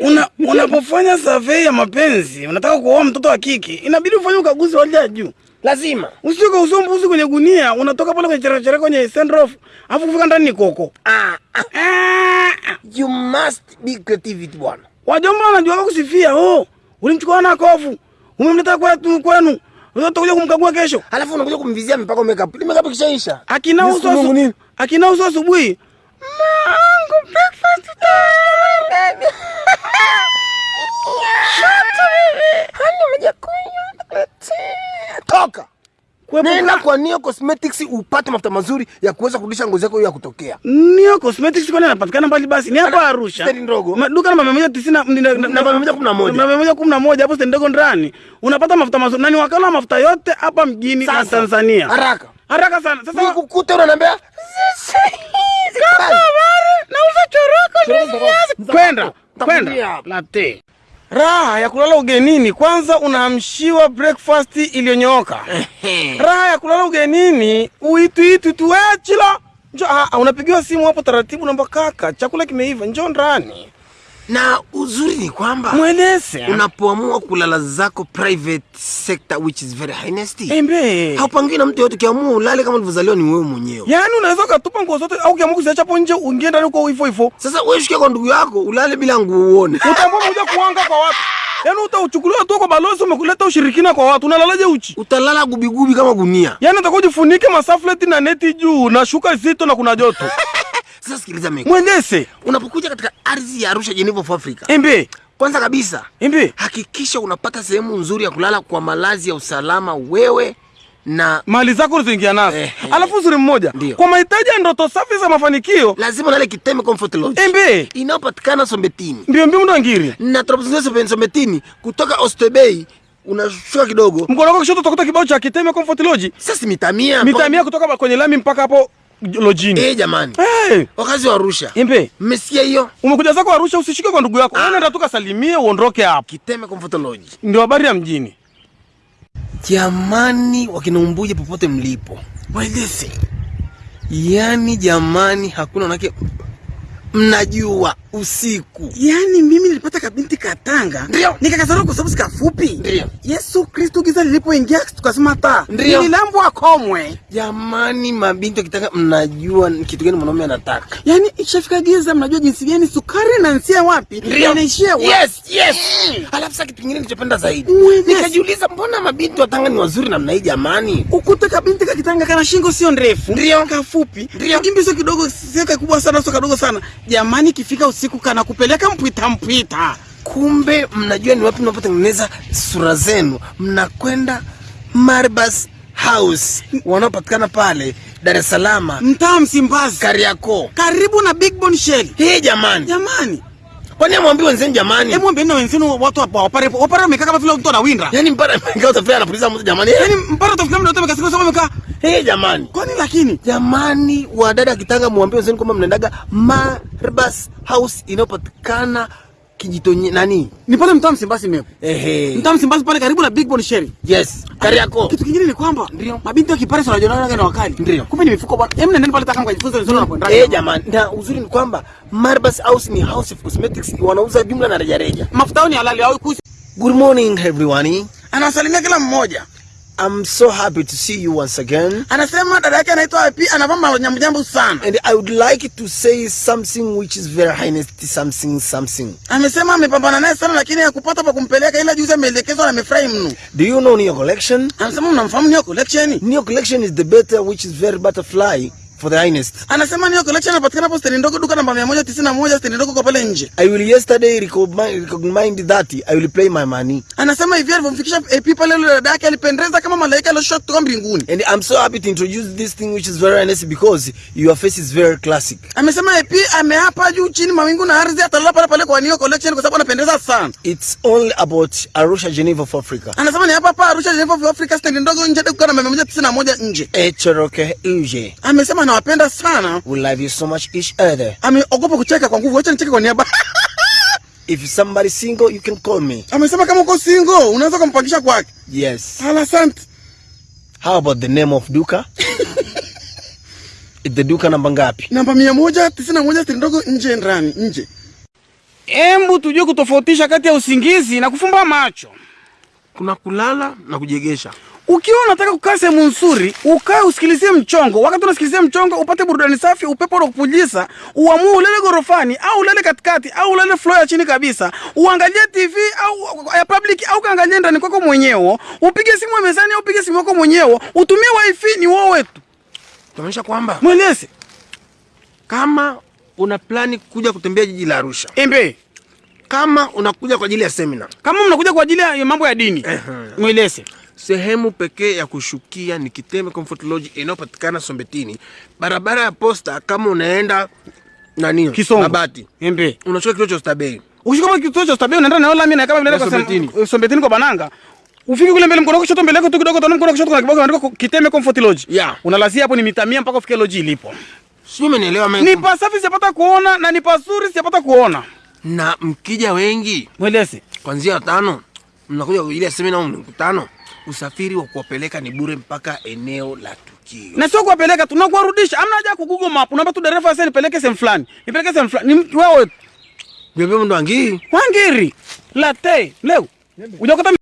Una, unapofanya survey ya mapenzi, unataka kuoa mtoto wa kike, inabidi ufanye ukaguzi wa hali ya juu. Lazima. Usitoke usombuzi kwenye gunia, unatoka pale kwenye cherechere kwenye sendrof, afu kufika ndani ni koko. Ah, ah, Ah, you must be creativity bwana. wajomba wanajua kusifia. Oh, ulimchukua na kofu, umemleta kwetu kwenu, utakuja kumkagua kesho. Alafu unakuja kumvizia mpaka makeup. Ile makeup kishaisha. Akina uso asubuhi. akina uso asubuhi. Mangu breakfast time. Nenda kwa Neo Cosmetics upate mafuta mazuri ya kuweza kurudisha ngozi yako ya kutokea. Neo Cosmetics kwani anapatikana mbali basi ni hapa Arusha. stendi ndogo. Duka namba 190 na- na- na- Namba 111. Namba 111 hapo stendi ndogo ndani. Unapata mafuta mazuri. nani wakala mafuta yote hapa mjini na Tanzania. Haraka. Haraka sana. Sasa Nikukute unaniambia nauza Choroko Kwenda, kwenda. Latte. Raha ya kulala ugenini, kwanza unaamshiwa breakfast iliyonyooka. Raha ya kulala ugenini, uituitu tuwechila njo, unapigiwa simu hapo taratibu, namba kaka, chakula kimeiva, njoo ndani. Na uzuri ni kwamba Mweleze. unapoamua kulala zako private sector which is very high Embe. haupangiwi na mtu yote. Ukiamua ulale kama ulivyozaliwa ni wewe mwenyewe. Yaani unaweza ukatupa nguo zote au ukiamua kuziacha hapo nje uingie ndani uko hivyo hivyo. Sasa wewe shukia kwa ndugu yako ulale bila nguo uone. Utaamua kuja kuanga kwa watu. Yaani utauchukuliwa tu kwa balozi umekuleta ushirikina kwa watu. Unalalaje uchi? Utalala gubigubi kama gunia. Yaani utakuwa ujifunike masafleti na neti juu na shuka zito na kuna joto. Sasa sikiliza mimi. Mwendese. Unapokuja katika ardhi ya Arusha Geneva of Africa. Embe. Kwanza kabisa Embe. hakikisha unapata sehemu nzuri ya kulala kwa malazi ya usalama wewe na Mali zako ulizoingia nazo. Ehe. Alafu uzuri mmoja. Ndiyo. Kwa mahitaji ya ndoto safi za mafanikio. lazima ulale Kiteme Comfort Lodge. Embe. Inayopatikana Sombetini. Mbio mbio ndo ngiri. Na tunapozungumzia Sombetini kutoka Oysterbay unashuka kidogo. Mkono wako kushoto utakuta kibao cha Kiteme Comfort Lodge. Sasa mitamia mitamia kutoka kwenye lami mpaka hapo lojini. Eh, jamani. Hey. Wakazi wa Arusha. Embe. Mmesikia hiyo? Umekuja zako Arusha usishike kwa ndugu yako. Wewe ah. tu kasalimie uondoke hapo. Kiteme Comfort Lodge. Ndio habari ya mjini. Jamani, wakinaumbuja popote mlipo, waeleze. Yani jamani, hakuna nake mnajua usiku. Yaani mimi nilipata katanga. Ndio. Nikakazana kwa sababu sikafupi. Ndio. Yesu Kristo giza lilipoingia tukasema taa. Ndio. Nililambwa komwe. Jamani, mabinti kitaka mnajua kitu gani mwanaume anataka. yani ikishafika giza mnajua jinsi gani sukari inaanzia wapi? Inaishia wapi? Yes, yes. Alafu sasa kitu kingine nilichopenda zaidi, nikajiuliza mbona mabinti wa Tanga ni wazuri namna hii jamani? Ukuta kabinti kakitanga kana shingo sio ndefu. Ndio. Kafupi. Ndio. kimbi sio kidogo, sio kikubwa sana, sio kadogo sana. Jamani kifika usiku kana kupeleka mpwita mpwita. Kumbe mnajua ni wapi mnapotengeneza sura zenu, mnakwenda Marbas House wanaopatikana pale Dar es Salaam, Mtaa Msimbazi. Kariakoo. Karibu na Big Bone Shell. Hii jamani, Jamani. kwani amwambie wenzenu jamani? Hebu mwambie na wenzenu watu hapa wapare wapare wamekaa kama vile mtu anawinda. Yaani mpara mkao utafika anapuliza mtu jamani. Yaani mpara utafikia mtu amekaa mkasikia sema wamekaa. Hii jamani. Kwani lakini Jamani, wadada Kitanga, mwambie wenzenu kwamba mnaendaga Marbas House inayopatikana Kijitonye nani? ni pale mtaa Msimbazi mepo. Ehe. Mtaa Msimbazi pale karibu na Big Bone Sherry. Yes, Kari yako. Kitu kingine ni kwamba Ndio. mabinti wa Kipare sana wanajiona na wakali. Ndio. Kumbe ni mifuko bwana. Hebu nendeni pale taka mkajifunze na kwenda. Eh, jamani, na uzuri ni kwamba Marbas House ni House of Cosmetics, wanauza jumla na rejareja. Mafuta yao ni halali au kusi. Good morning everyone. Anawasalimia kila mmoja. I'm so happy to see you once again. Anasema dada yake anaitwa IP anavaa nyamjambu sana. And I would like to say something which is very highness something something. Amesema amepambana naye sana lakini hakupata pa kumpeleka ila juzi ameelekezwa na amefurahi mno. Do you know Neo Collection? Anasema mnamfahamu Neo Collection? Neo Collection is the better which is very butterfly for the highness. Anasema Neo Collection inapatikana hapo stendi ndogo duka namba 191 stendi ndogo kwa pale nje. I will yesterday recognize, recognize that I will play my money. Anasema hivi alivyomfikisha AP pale yule dada yake alipendeza kama malaika aliyoshuka kutoka mbinguni. And I'm so happy to introduce this thing which is very highness because your face is very classic. Amesema AP ameapa juu chini mawingu na ardhi atalala pale pale kwa Neo Collection kwa sababu anapendeza sana. It's only about Arusha, Geneva of Africa. Anasema ni hapa hapa Arusha Geneva of Africa stendi ndogo nje duka namba 191 nje. Echoroke Uje. Amesema anawapenda sana. We love you so much each other. Ameogopa kucheka kwa nguvu. Acha nicheke kwa niaba. If somebody single, you can call me. Amesema kama uko single unaweza kumpangisha kwake. Yes. Ala sant. How about the name of Duka? the duka namba ngapi? Namba mia moja tisini na moja ndogo nje ndani nje. Embu tujue kutofautisha kati ya usingizi na kufumba macho. Kuna kulala na kujegesha. Ukiwa unataka kukaa sehemu nzuri, ukae usikilizie mchongo. Wakati unasikilizia mchongo, upate burudani safi, upepo unakupuliza, uamue ulele gorofani au ulele katikati au ulele floor ya chini kabisa, uangalie TV au ya public au kaangalie ndani kwako mwenyewe, upige simu mezani au upige simu yako mwenyewe, utumie wifi, ni wewe tu. Tunaonyesha kwamba Mweleze kama una plani kuja kutembea jiji la Arusha, embe, kama unakuja kwa ajili ya semina, kama mnakuja kwa ajili ya mambo ya dini, mweleze sehemu pekee ya kushukia ni Kiteme Comfort Lodge inayopatikana Sombetini, barabara ya posta. Kama unaenda nani Kisongo. Babati, embe unashuka kituo cha Stabei. Ukishika kwa kituo cha Stabei unaenda na lami na kama vile kwa Sombetini. Sombetini kwa Bananga. Ufike kule mbele mkono kushoto mbele yako tu kidogo tano mkono kushoto kuna kibao kimeandikwa Kiteme Comfort Lodge. Yeah. Unalazia hapo ni mita 100 mpaka ufike lodge ilipo. Sio, umenielewa Ni pasafi sijapata kuona na ni pazuri sijapata kuona. Na mkija wengi Mweleze. kwanzia watano, mnakuja ile semina au mkutano, usafiri wa kuwapeleka ni bure mpaka eneo la tukio. Na sio kuwapeleka tu Amna haja ya ku Google Map. Unaomba tu dereva sasa nipeleke sehemu fulani. Nipeleke sehemu fulani. Ni wewe Bebe ndo wangi Wangiri. late Leo. Ujakota